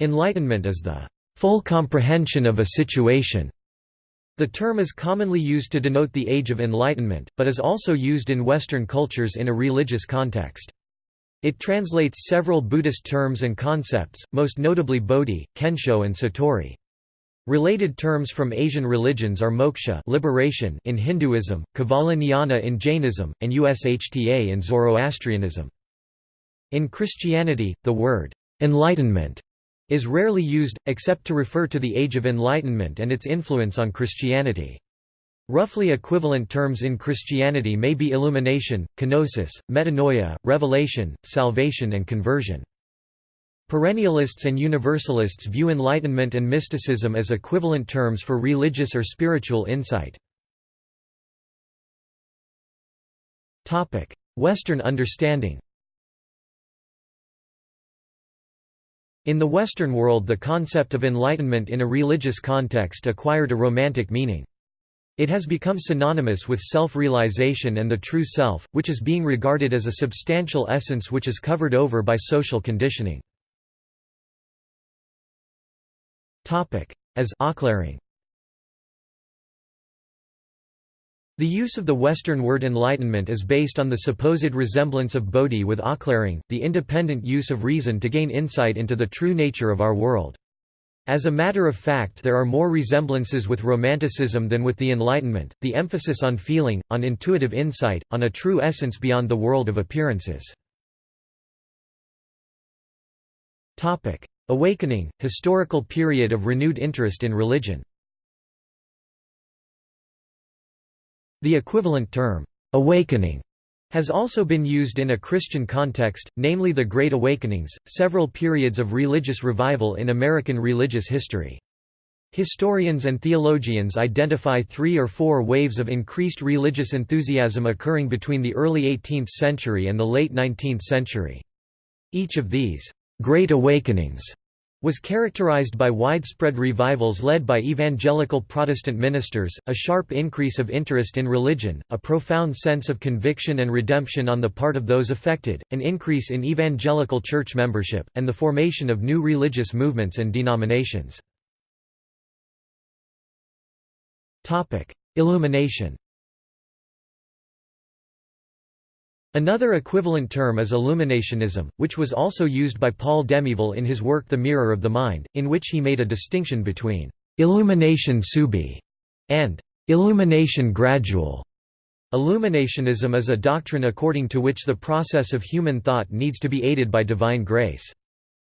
Enlightenment is the full comprehension of a situation. The term is commonly used to denote the Age of Enlightenment, but is also used in Western cultures in a religious context. It translates several Buddhist terms and concepts, most notably Bodhi, Kensho and Satori. Related terms from Asian religions are moksha liberation in Hinduism, Kevala Jnana in Jainism, and Ushta in Zoroastrianism. In Christianity, the word «enlightenment» is rarely used, except to refer to the Age of Enlightenment and its influence on Christianity. Roughly equivalent terms in Christianity may be illumination, kenosis, metanoia, revelation, salvation and conversion. Perennialists and Universalists view Enlightenment and mysticism as equivalent terms for religious or spiritual insight. Western understanding In the Western world the concept of enlightenment in a religious context acquired a romantic meaning. It has become synonymous with self-realization and the true self, which is being regarded as a substantial essence which is covered over by social conditioning. As Aufklärung. The use of the Western word enlightenment is based on the supposed resemblance of bodhi with Aufklärung, the independent use of reason to gain insight into the true nature of our world. As a matter of fact there are more resemblances with Romanticism than with the Enlightenment, the emphasis on feeling, on intuitive insight, on a true essence beyond the world of appearances. Awakening, historical period of renewed interest in religion The equivalent term, "'awakening' has also been used in a Christian context, namely the Great Awakenings, several periods of religious revival in American religious history. Historians and theologians identify three or four waves of increased religious enthusiasm occurring between the early 18th century and the late 19th century. Each of these Great Awakenings was characterized by widespread revivals led by evangelical Protestant ministers, a sharp increase of interest in religion, a profound sense of conviction and redemption on the part of those affected, an increase in evangelical church membership, and the formation of new religious movements and denominations. Illumination Another equivalent term is illuminationism, which was also used by Paul Demiéville in his work The Mirror of the Mind, in which he made a distinction between illumination subi and illumination gradual. Illuminationism is a doctrine according to which the process of human thought needs to be aided by divine grace.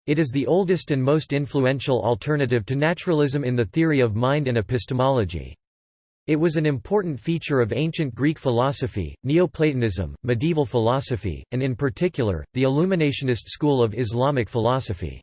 It is the oldest and most influential alternative to naturalism in the theory of mind and epistemology. It was an important feature of ancient Greek philosophy, Neoplatonism, medieval philosophy, and in particular, the Illuminationist school of Islamic philosophy.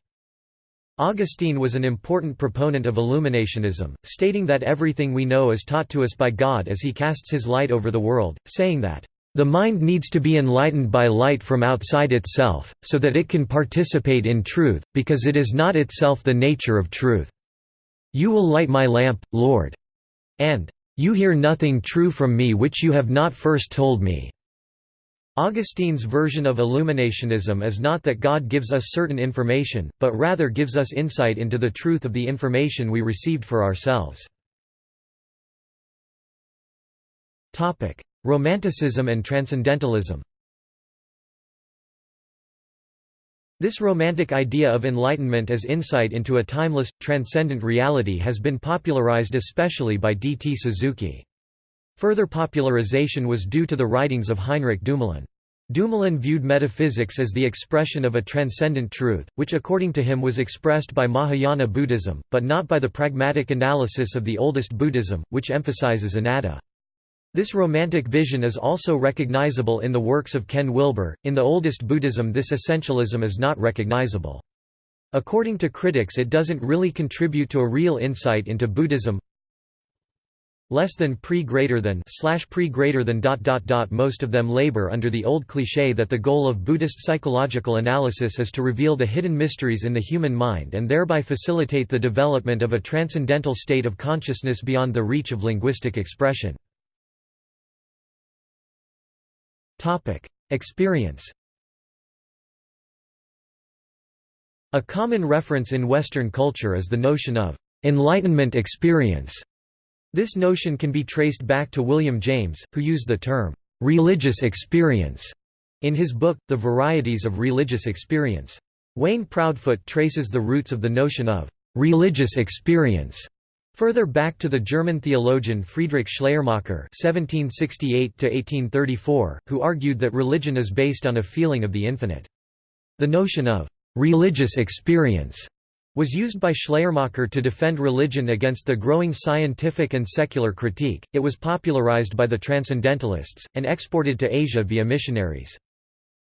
Augustine was an important proponent of illuminationism, stating that everything we know is taught to us by God as he casts his light over the world, saying that, "...the mind needs to be enlightened by light from outside itself, so that it can participate in truth, because it is not itself the nature of truth. You will light my lamp, Lord." and you hear nothing true from me which you have not first told me." Augustine's version of illuminationism is not that God gives us certain information, but rather gives us insight into the truth of the information we received for ourselves. Romanticism and Transcendentalism This romantic idea of enlightenment as insight into a timeless, transcendent reality has been popularized especially by D. T. Suzuki. Further popularization was due to the writings of Heinrich Dumoulin. Dumoulin viewed metaphysics as the expression of a transcendent truth, which according to him was expressed by Mahayana Buddhism, but not by the pragmatic analysis of the oldest Buddhism, which emphasizes anatta. This romantic vision is also recognizable in the works of Ken Wilber. In the oldest Buddhism, this essentialism is not recognizable. According to critics, it doesn't really contribute to a real insight into Buddhism. Less than pre greater than slash pre greater than dot dot dot. Most of them labor under the old cliché that the goal of Buddhist psychological analysis is to reveal the hidden mysteries in the human mind and thereby facilitate the development of a transcendental state of consciousness beyond the reach of linguistic expression. Topic: Experience. A common reference in Western culture is the notion of «enlightenment experience». This notion can be traced back to William James, who used the term «religious experience» in his book, The Varieties of Religious Experience. Wayne Proudfoot traces the roots of the notion of «religious experience» Further back to the German theologian Friedrich Schleiermacher (1768–1834), who argued that religion is based on a feeling of the infinite. The notion of religious experience was used by Schleiermacher to defend religion against the growing scientific and secular critique. It was popularized by the Transcendentalists, and exported to Asia via missionaries.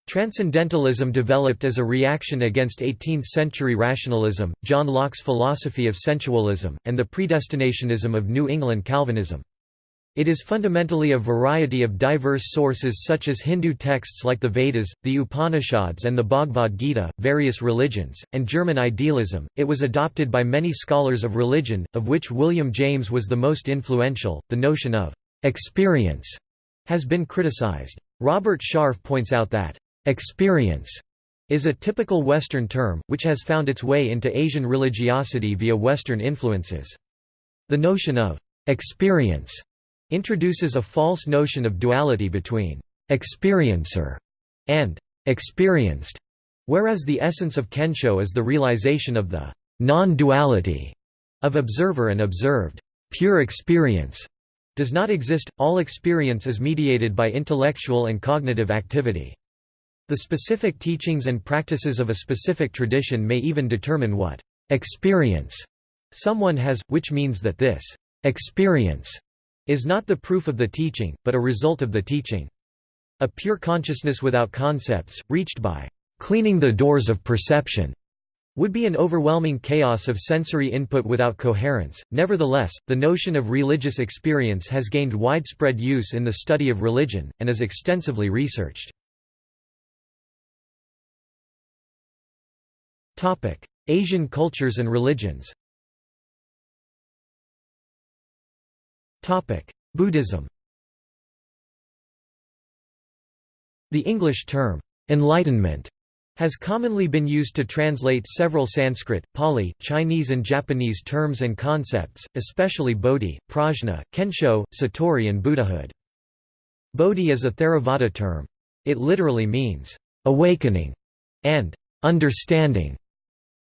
Transcendentalism developed as a reaction against 18th-century rationalism, John Locke's philosophy of sensualism, and the predestinationism of New England Calvinism. It is fundamentally a variety of diverse sources such as Hindu texts like the Vedas, the Upanishads, and the Bhagavad Gita, various religions, and German idealism. It was adopted by many scholars of religion, of which William James was the most influential. The notion of experience has been criticized. Robert Sharf points out that experience is a typical Western term, which has found its way into Asian religiosity via Western influences. The notion of experience introduces a false notion of duality between experiencer and experienced, whereas the essence of Kensho is the realization of the non-duality of observer and observed. Pure experience does not exist, all experience is mediated by intellectual and cognitive activity. The specific teachings and practices of a specific tradition may even determine what experience someone has, which means that this experience is not the proof of the teaching, but a result of the teaching. A pure consciousness without concepts, reached by cleaning the doors of perception, would be an overwhelming chaos of sensory input without coherence. Nevertheless, the notion of religious experience has gained widespread use in the study of religion, and is extensively researched. Asian cultures and religions Buddhism The English term, enlightenment, has commonly been used to translate several Sanskrit, Pali, Chinese and Japanese terms and concepts, especially Bodhi, Prajna, Kensho, Satori and Buddhahood. Bodhi is a Theravada term. It literally means, awakening, and understanding.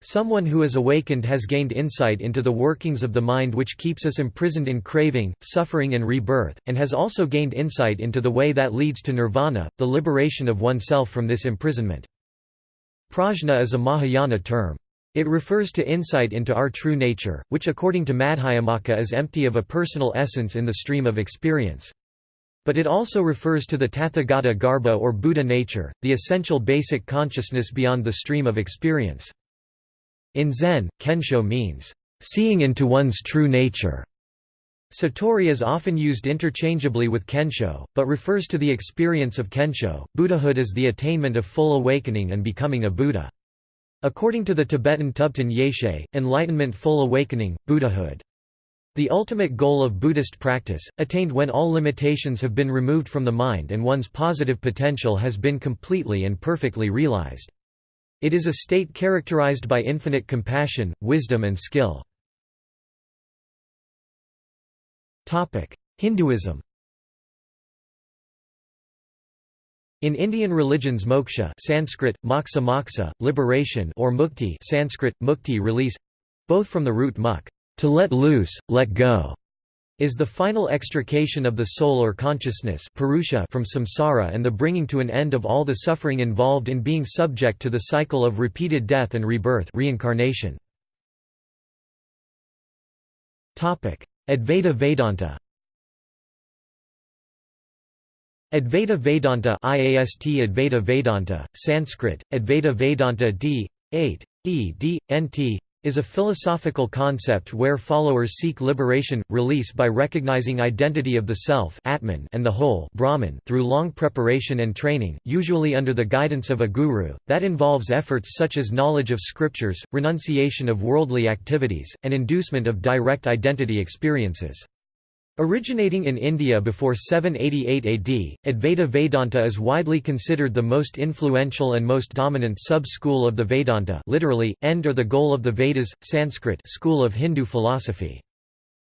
Someone who is awakened has gained insight into the workings of the mind which keeps us imprisoned in craving, suffering and rebirth, and has also gained insight into the way that leads to nirvana, the liberation of oneself from this imprisonment. Prajna is a Mahayana term. It refers to insight into our true nature, which according to Madhyamaka is empty of a personal essence in the stream of experience. But it also refers to the Tathagata Garbha or Buddha nature, the essential basic consciousness beyond the stream of experience. In Zen, Kensho means, "...seeing into one's true nature." Satori is often used interchangeably with Kensho, but refers to the experience of Kensho. Buddhahood is the attainment of full awakening and becoming a Buddha. According to the Tibetan Thubten Yeshe, enlightenment full awakening, Buddhahood. The ultimate goal of Buddhist practice, attained when all limitations have been removed from the mind and one's positive potential has been completely and perfectly realized. It is a state characterized by infinite compassion, wisdom and skill. Hinduism In Indian religions moksha Sanskrit, moksha moksha, liberation or mukti Sanskrit, mukti release both from the root muk, to let loose, let go, is the final extrication of the soul or consciousness Purusha from samsara and the bringing to an end of all the suffering involved in being subject to the cycle of repeated death and rebirth reincarnation. Advaita Vedanta Advaita Vedanta IAST Advaita Vedanta, Sanskrit, Advaita Vedanta d. 8. E. D. Nt is a philosophical concept where followers seek liberation, release by recognizing identity of the self Atman and the whole Brahman through long preparation and training, usually under the guidance of a guru, that involves efforts such as knowledge of scriptures, renunciation of worldly activities, and inducement of direct identity experiences. Originating in India before 788 AD, Advaita Vedanta is widely considered the most influential and most dominant sub-school of the Vedanta literally, end or the goal of the Vedas, Sanskrit school of Hindu philosophy.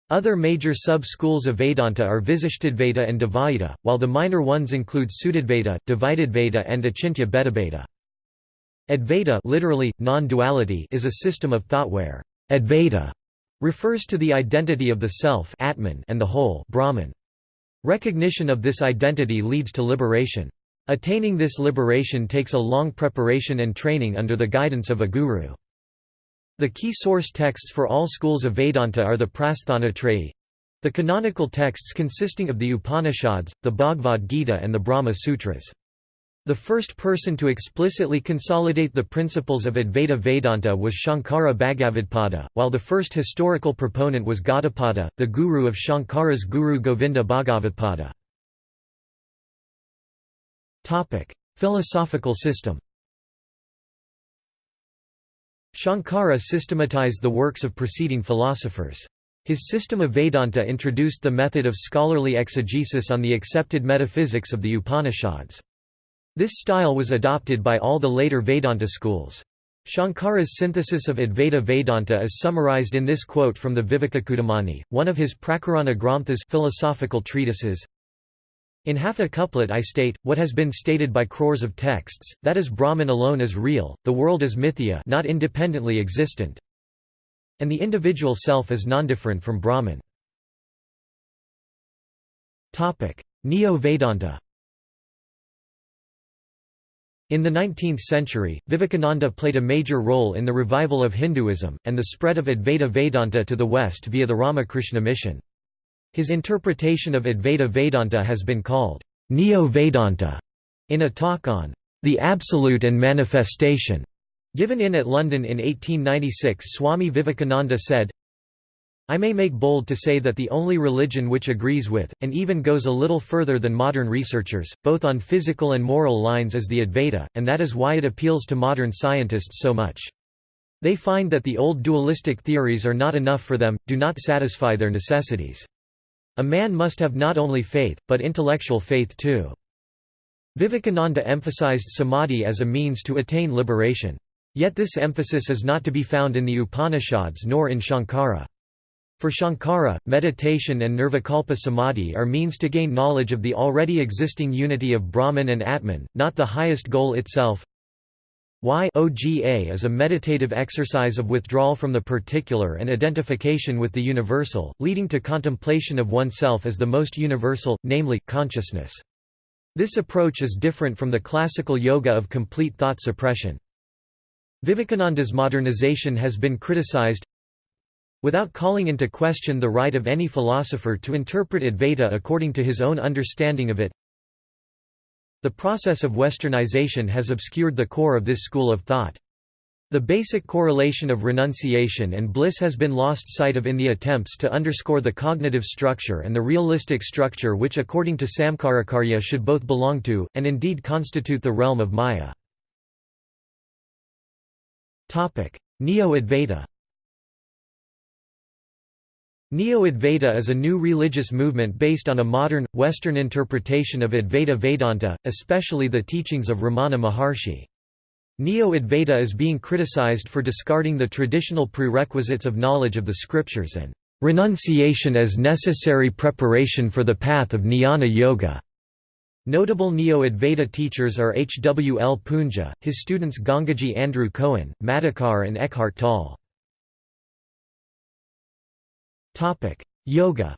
Other major sub-schools of Vedanta are Visishtadvaita and Dvaita, while the minor ones include Shuddhadvaita, Dvaitadvaita and Achintya Bhedabheda. Advaita literally, non-duality is a system of thought where Advaita refers to the identity of the self Atman and the whole Brahman. Recognition of this identity leads to liberation. Attaining this liberation takes a long preparation and training under the guidance of a guru. The key source texts for all schools of Vedanta are the Prasthanatrayi, the canonical texts consisting of the Upanishads, the Bhagavad Gita and the Brahma Sutras. The first person to explicitly consolidate the principles of Advaita Vedanta was Shankara Bhagavadpada, while the first historical proponent was Gaudapada, the guru of Shankara's guru Govinda Bhagavadpada. Philosophical system Shankara systematized the works of preceding philosophers. His system of Vedanta introduced the method of scholarly exegesis on the accepted metaphysics of the Upanishads. This style was adopted by all the later Vedanta schools. Shankara's synthesis of Advaita Vedanta is summarized in this quote from the Vivekachudamani, one of his Prakarana Granthas philosophical treatises. In half a couplet I state, what has been stated by crores of texts, that is Brahman alone is real, the world is mithya not independently existent, and the individual self is non-different from Brahman. Neo-Vedanta in the 19th century, Vivekananda played a major role in the revival of Hinduism, and the spread of Advaita Vedanta to the West via the Ramakrishna mission. His interpretation of Advaita Vedanta has been called Neo-Vedanta in a talk on the Absolute and Manifestation given in at London in 1896 Swami Vivekananda said, I may make bold to say that the only religion which agrees with, and even goes a little further than modern researchers, both on physical and moral lines is the Advaita, and that is why it appeals to modern scientists so much. They find that the old dualistic theories are not enough for them, do not satisfy their necessities. A man must have not only faith, but intellectual faith too. Vivekananda emphasized samadhi as a means to attain liberation. Yet this emphasis is not to be found in the Upanishads nor in Shankara. For Shankara, meditation and nirvikalpa samadhi are means to gain knowledge of the already existing unity of Brahman and Atman, not the highest goal itself. Y OGA is a meditative exercise of withdrawal from the particular and identification with the universal, leading to contemplation of oneself as the most universal, namely, consciousness. This approach is different from the classical yoga of complete thought suppression. Vivekananda's modernization has been criticized, Without calling into question the right of any philosopher to interpret Advaita according to his own understanding of it, the process of westernization has obscured the core of this school of thought. The basic correlation of renunciation and bliss has been lost sight of in the attempts to underscore the cognitive structure and the realistic structure which according to Samkarakarya should both belong to, and indeed constitute the realm of Maya. Neo-Advaita Neo-Advaita is a new religious movement based on a modern, Western interpretation of Advaita Vedanta, especially the teachings of Ramana Maharshi. Neo-Advaita is being criticized for discarding the traditional prerequisites of knowledge of the scriptures and renunciation as necessary preparation for the path of jnana yoga. Notable Neo-Advaita teachers are H. W. L. Poonja, his students Gangaji Andrew Cohen, Madhukar and Eckhart Tolle. Yoga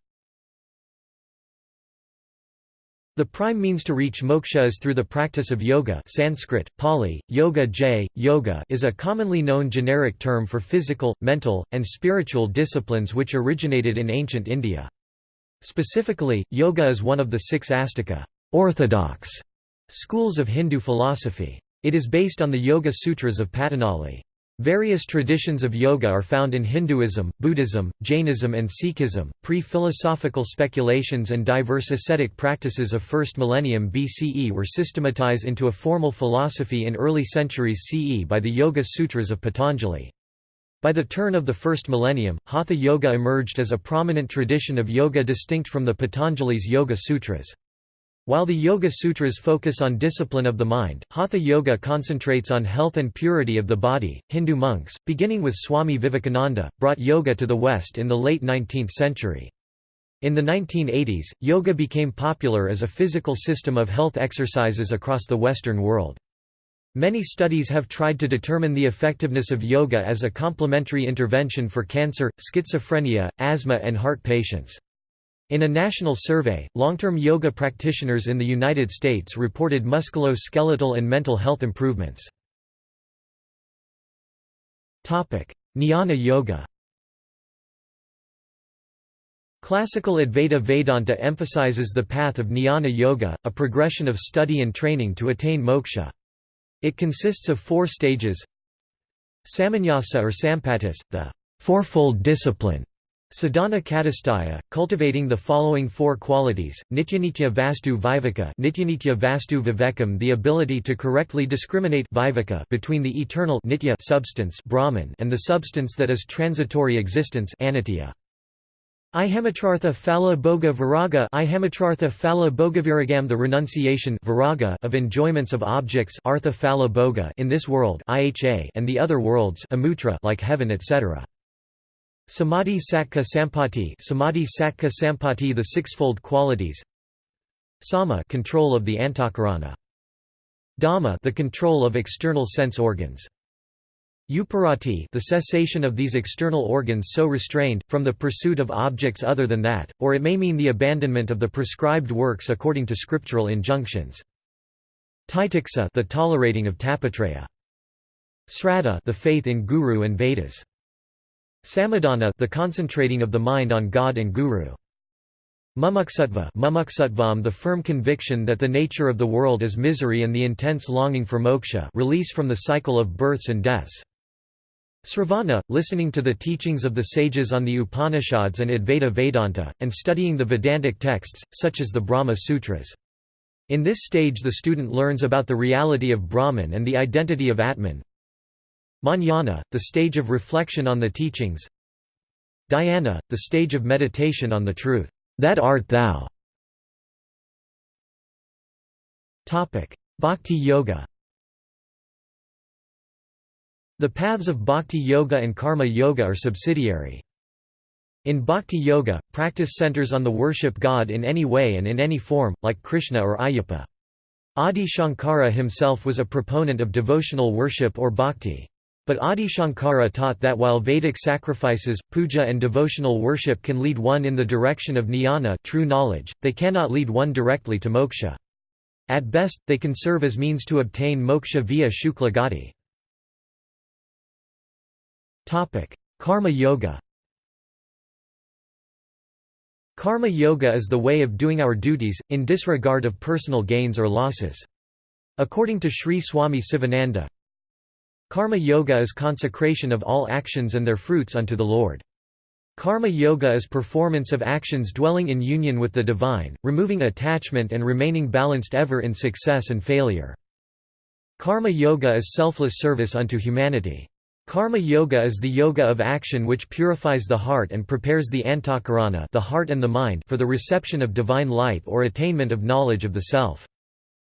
The prime means to reach moksha is through the practice of yoga Sanskrit, Pali, yoga j, yoga is a commonly known generic term for physical, mental, and spiritual disciplines which originated in ancient India. Specifically, yoga is one of the six astika orthodox schools of Hindu philosophy. It is based on the Yoga Sutras of Patanjali. Various traditions of yoga are found in Hinduism, Buddhism, Jainism and Sikhism. Pre-philosophical speculations and diverse ascetic practices of 1st millennium BCE were systematized into a formal philosophy in early centuries CE by the Yoga Sutras of Patanjali. By the turn of the first millennium, Hatha Yoga emerged as a prominent tradition of yoga distinct from the Patanjali's Yoga Sutras. While the Yoga Sutras focus on discipline of the mind, Hatha Yoga concentrates on health and purity of the body. Hindu monks, beginning with Swami Vivekananda, brought yoga to the West in the late 19th century. In the 1980s, yoga became popular as a physical system of health exercises across the Western world. Many studies have tried to determine the effectiveness of yoga as a complementary intervention for cancer, schizophrenia, asthma and heart patients. In a national survey, long-term yoga practitioners in the United States reported musculoskeletal and mental health improvements. Jnana Yoga Classical Advaita Vedanta emphasizes the path of Jnana Yoga, a progression of study and training to attain moksha. It consists of four stages Samanyasa or Sampatis, the fourfold discipline, Sadhana Chatushtaya, cultivating the following four qualities, Nityanitya Vastu Viveka Nityanitya Vastu Vivekam the ability to correctly discriminate viveka between the eternal nitya substance Brahman and the substance that is transitory existence anitya. Ihamatrartha Phala Bhoga Viraga Ihamatrartha Phala Bhogaviragam the renunciation viraga of enjoyments of objects Artha Phala Bhoga in this world and the other worlds amutra like heaven etc. Samadhi Sattva Sampati Samadhi Sattva Sampati the sixfold qualities Sama control of the antakarana Dhamma the control of external sense organs Uparati the cessation of these external organs so restrained, from the pursuit of objects other than that, or it may mean the abandonment of the prescribed works according to scriptural injunctions. Titiksa the tolerating of tapatraya. Sraddha the faith in Guru and Vedas. Samadhana the concentrating of the mind on God and Guru. Mumuksutva mumuksutvam the firm conviction that the nature of the world is misery and the intense longing for moksha release from the cycle of births and deaths. Sravana, listening to the teachings of the sages on the Upanishads and Advaita Vedanta, and studying the Vedantic texts, such as the Brahma Sutras. In this stage the student learns about the reality of Brahman and the identity of Atman, Manana, the stage of reflection on the teachings Dhyana, the stage of meditation on the truth, that art thou. Bhakti Yoga The paths of Bhakti Yoga and Karma Yoga are subsidiary. In Bhakti Yoga, practice centers on the worship God in any way and in any form, like Krishna or Ayyappa. Adi Shankara himself was a proponent of devotional worship or bhakti. But Adi Shankara taught that while Vedic sacrifices, puja and devotional worship can lead one in the direction of jnana true knowledge, they cannot lead one directly to moksha. At best, they can serve as means to obtain moksha via shukla gati. Karma yoga Karma yoga is the way of doing our duties, in disregard of personal gains or losses. According to Sri Swami Sivananda, Karma yoga is consecration of all actions and their fruits unto the Lord. Karma yoga is performance of actions dwelling in union with the divine, removing attachment and remaining balanced ever in success and failure. Karma yoga is selfless service unto humanity. Karma yoga is the yoga of action which purifies the heart and prepares the antakarana the heart and the mind for the reception of divine light or attainment of knowledge of the self.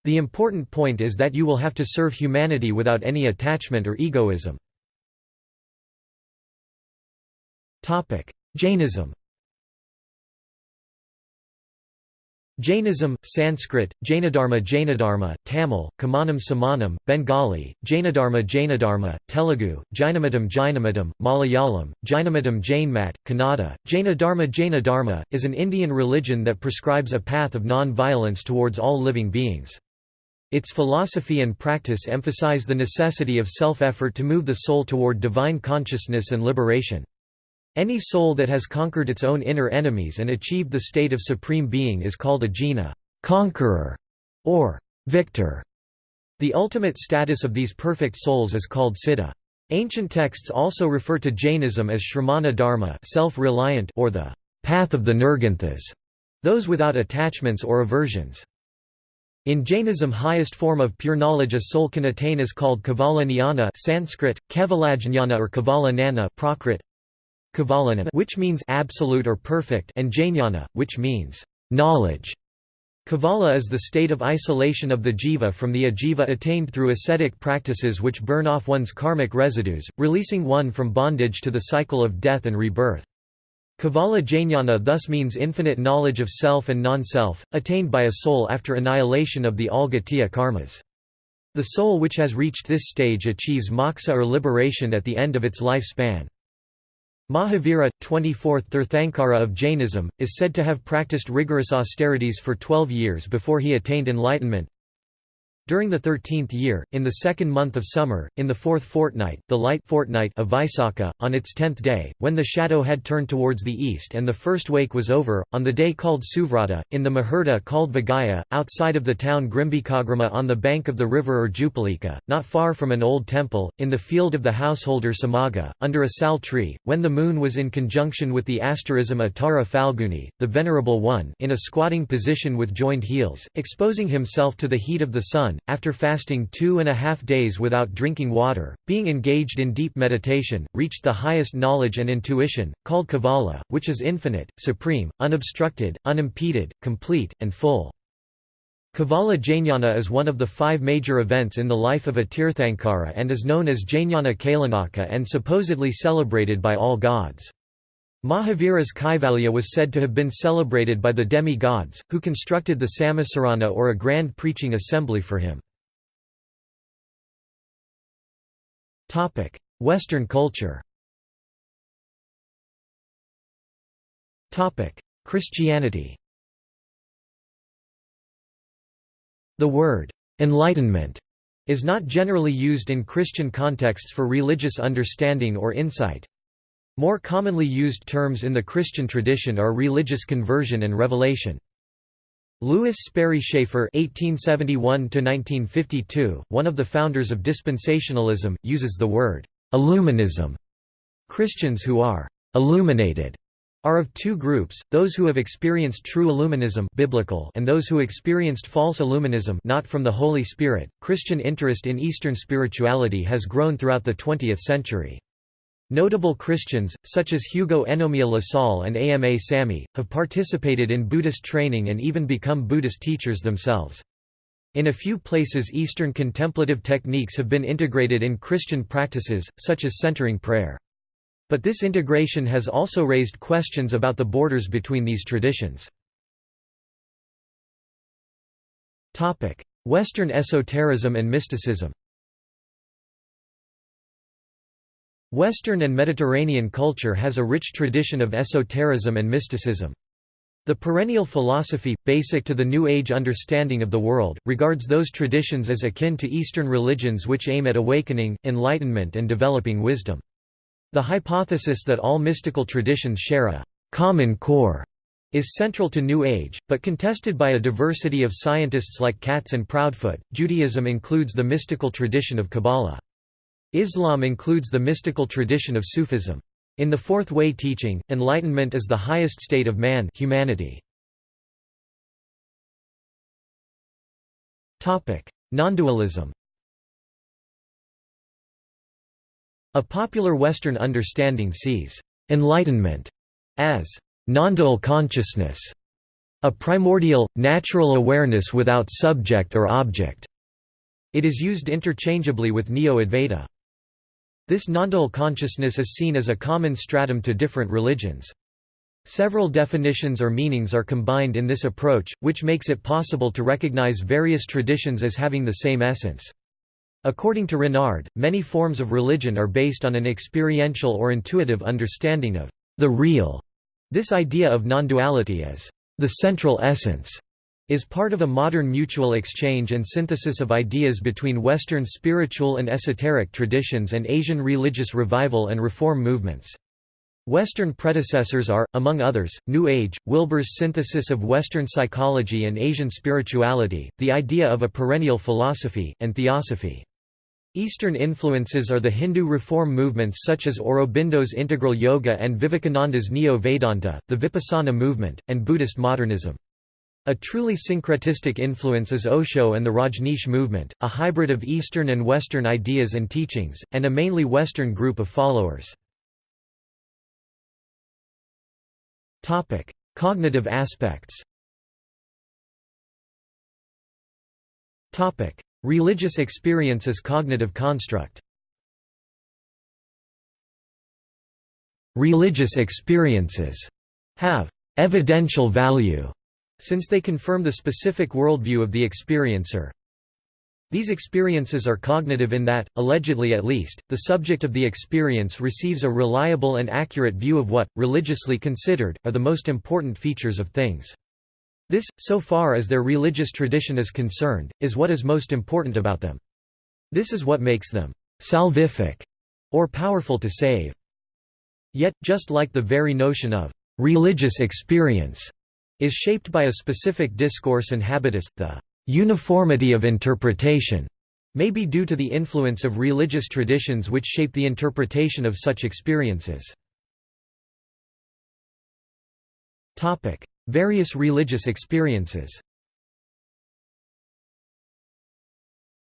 The important point is that you will have to serve humanity without any attachment or egoism. Jainism Jainism, Sanskrit, Jainadharma Jainadharma, Tamil, Kamanam Samanam, Bengali, Jainadharma Jainadharma, Telugu, Jainamatam Jainamatam, Malayalam, Jainamatam Jainmat, Kannada, Jainadharma Jainadharma, is an Indian religion that prescribes a path of non-violence towards all living beings. Its philosophy and practice emphasize the necessity of self-effort to move the soul toward divine consciousness and liberation. Any soul that has conquered its own inner enemies and achieved the state of supreme being is called a jina conqueror", or victor. The ultimate status of these perfect souls is called siddha. Ancient texts also refer to Jainism as shramana dharma self-reliant or the path of the nirganthas, those without attachments or aversions. In Jainism highest form of pure knowledge a soul can attain is called Kevala Jnana Sanskrit, Kevalajnana or Kevala Nana Prakrit, which means absolute or perfect and Jnana, which means knowledge. Kevala is the state of isolation of the jiva from the ajiva attained through ascetic practices which burn off one's karmic residues, releasing one from bondage to the cycle of death and rebirth. Kevala Jnana thus means infinite knowledge of self and non-self, attained by a soul after annihilation of the all Gatiya karmas. The soul which has reached this stage achieves moksha or liberation at the end of its lifespan. Mahavira, 24th Tirthankara of Jainism, is said to have practiced rigorous austerities for 12 years before he attained enlightenment, during the thirteenth year, in the second month of summer, in the fourth fortnight, the light fortnight of Vaisakha, on its tenth day, when the shadow had turned towards the east and the first wake was over, on the day called Suvrata, in the Muhurta called Vigaya, outside of the town Grimbikagrama on the bank of the river Urjupalika, not far from an old temple, in the field of the householder Samaga, under a sal tree, when the moon was in conjunction with the asterism Uttara Falguni, the Venerable One in a squatting position with joined heels, exposing himself to the heat of the sun, after fasting two and a half days without drinking water, being engaged in deep meditation, reached the highest knowledge and intuition, called Kevala, which is infinite, supreme, unobstructed, unimpeded, complete, and full. Kevala Jnana is one of the five major events in the life of a Tirthankara and is known as Jnana Kalyanaka and supposedly celebrated by all gods. Mahavira's Kaivalya was said to have been celebrated by the demi-gods, who constructed the Samavasarana or a grand preaching assembly for him. Western culture Christianity The word, "'enlightenment' is not generally used in Christian contexts for religious understanding or insight. More commonly used terms in the Christian tradition are religious conversion and revelation. Lewis Sperry Chafer (1871–1952), one of the founders of dispensationalism, uses the word "illuminism." Christians who are illuminated are of two groups, those who have experienced true illuminism biblical and those who experienced false illuminism not from the Holy Spirit. Christian interest in Eastern spirituality has grown throughout the 20th century. Notable Christians, such as Hugo Enomiya Lassalle and AMA Samy, have participated in Buddhist training and even become Buddhist teachers themselves. In a few places Eastern contemplative techniques have been integrated in Christian practices, such as centering prayer. But this integration has also raised questions about the borders between these traditions. Western esotericism and mysticism Western and Mediterranean culture has a rich tradition of esotericism and mysticism. The perennial philosophy, basic to the New Age understanding of the world, regards those traditions as akin to Eastern religions which aim at awakening, enlightenment and developing wisdom. The hypothesis that all mystical traditions share a common core is central to New Age, but contested by a diversity of scientists like Katz and Proudfoot. Judaism includes the mystical tradition of Kabbalah. Islam includes the mystical tradition of Sufism. In the Fourth Way teaching, enlightenment is the highest state of man humanity. Nondualism A popular Western understanding sees «enlightenment» as «nondual consciousness», a primordial, natural awareness without subject or object. It is used interchangeably with Neo-Advaita. This nondual consciousness is seen as a common stratum to different religions. Several definitions or meanings are combined in this approach, which makes it possible to recognize various traditions as having the same essence. According to Renard, many forms of religion are based on an experiential or intuitive understanding of the real. This idea of non-duality as the central essence is part of a modern mutual exchange and synthesis of ideas between Western spiritual and esoteric traditions and Asian religious revival and reform movements. Western predecessors are, among others, New Age, Wilber's synthesis of Western psychology and Asian spirituality, the idea of a perennial philosophy, and theosophy. Eastern influences are the Hindu reform movements such as Aurobindo's integral yoga and Vivekananda's Neo-Vedanta, the Vipassana movement, and Buddhist modernism. A truly syncretistic influence is Osho and the Rajneesh movement, a hybrid of Eastern and Western ideas and teachings, and a mainly Western group of followers. Cognitive aspects Religious experience as cognitive construct Religious experiences have evidential value since they confirm the specific worldview of the experiencer. These experiences are cognitive in that, allegedly at least, the subject of the experience receives a reliable and accurate view of what, religiously considered, are the most important features of things. This, so far as their religious tradition is concerned, is what is most important about them. This is what makes them salvific, or powerful to save. Yet, just like the very notion of religious experience is shaped by a specific discourse and habitus, the uniformity of interpretation may be due to the influence of religious traditions which shape the interpretation of such experiences. Topic: Various religious experiences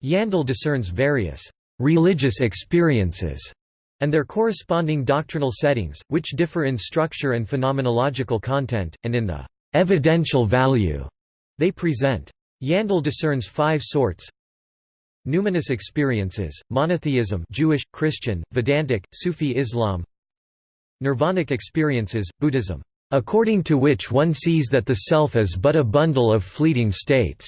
Yandell discerns various religious experiences and their corresponding doctrinal settings, which differ in structure and phenomenological content, and in the evidential value they present. Yandell discerns five sorts Numinous experiences, monotheism Jewish, Christian, Vedantic, Sufi Islam Nirvanic experiences, Buddhism, according to which one sees that the self is but a bundle of fleeting states.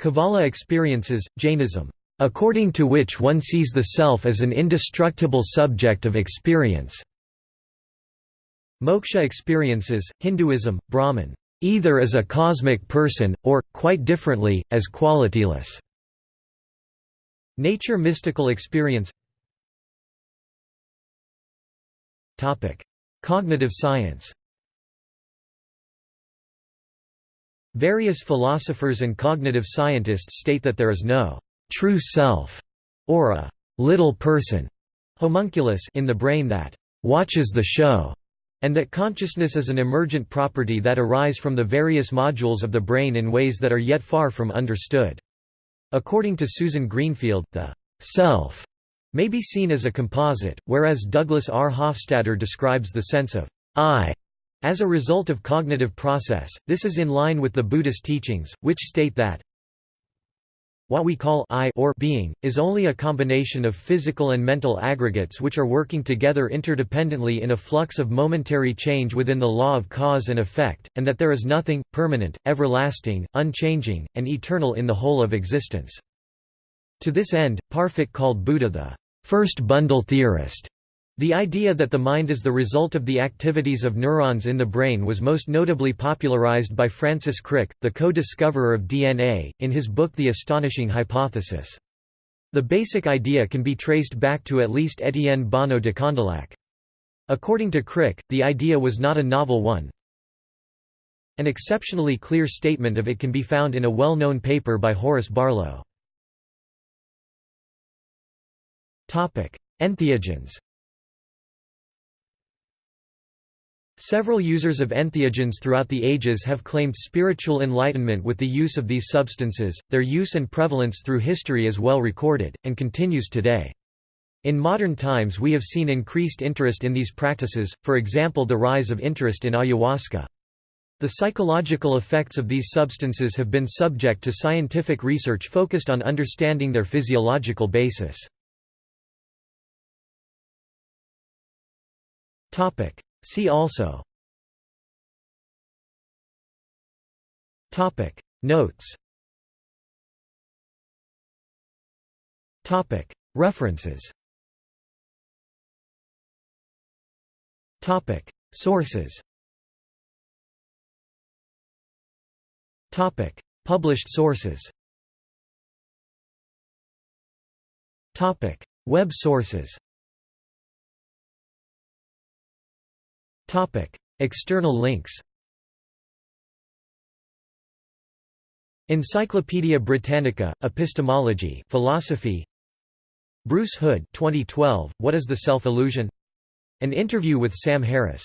Kevala experiences, Jainism, according to which one sees the self as an indestructible subject of experience. Moksha experiences, Hinduism, Brahman, either as a cosmic person, or, quite differently, as qualityless. Nature mystical experience Cognitive science Various philosophers and cognitive scientists state that there is no true self, or a little person homunculus in the brain that watches the show and that consciousness is an emergent property that arise from the various modules of the brain in ways that are yet far from understood. According to Susan Greenfield, the self may be seen as a composite, whereas Douglas R. Hofstadter describes the sense of I as a result of cognitive process. This is in line with the Buddhist teachings, which state that what we call I or being, is only a combination of physical and mental aggregates which are working together interdependently in a flux of momentary change within the law of cause and effect, and that there is nothing, permanent, everlasting, unchanging, and eternal in the whole of existence. To this end, Parfit called Buddha the first bundle theorist, the idea that the mind is the result of the activities of neurons in the brain was most notably popularized by Francis Crick, the co-discoverer of DNA, in his book The Astonishing Hypothesis. The basic idea can be traced back to at least Étienne Bonneau de Condillac. According to Crick, the idea was not a novel one. An exceptionally clear statement of it can be found in a well-known paper by Horace Barlow. Entheogens Several users of entheogens throughout the ages have claimed spiritual enlightenment with the use of these substances, their use and prevalence through history is well recorded, and continues today. In modern times we have seen increased interest in these practices, for example the rise of interest in ayahuasca. The psychological effects of these substances have been subject to scientific research focused on understanding their physiological basis. See also. Topic. Notes. Topic. References. Topic. Sources. Topic. Published sources. Topic. Web sources External links Encyclopædia Britannica, Epistemology philosophy. Bruce Hood 2012, What is the Self-Illusion? An interview with Sam Harris